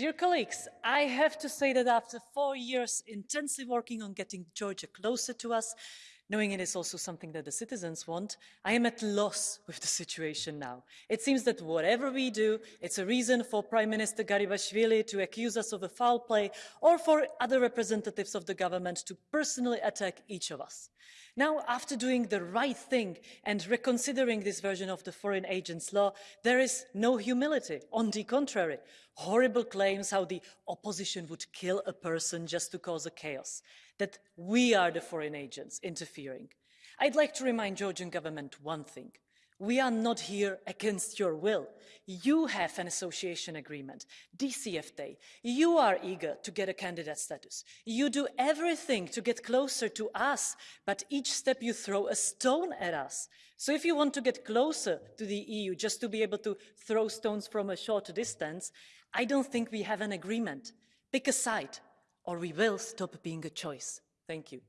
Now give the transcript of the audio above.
Dear colleagues, I have to say that after four years intensely working on getting Georgia closer to us, knowing it is also something that the citizens want, I am at loss with the situation now. It seems that whatever we do, it's a reason for Prime Minister Garibashvili to accuse us of a foul play or for other representatives of the government to personally attack each of us. Now, after doing the right thing and reconsidering this version of the foreign agents law, there is no humility. On the contrary, horrible claims how the opposition would kill a person just to cause a chaos that we are the foreign agents interfering. I'd like to remind the Georgian government one thing. We are not here against your will. You have an association agreement, DCFTA. You are eager to get a candidate status. You do everything to get closer to us, but each step you throw a stone at us. So if you want to get closer to the EU just to be able to throw stones from a short distance, I don't think we have an agreement. Pick a side or we will stop being a choice. Thank you.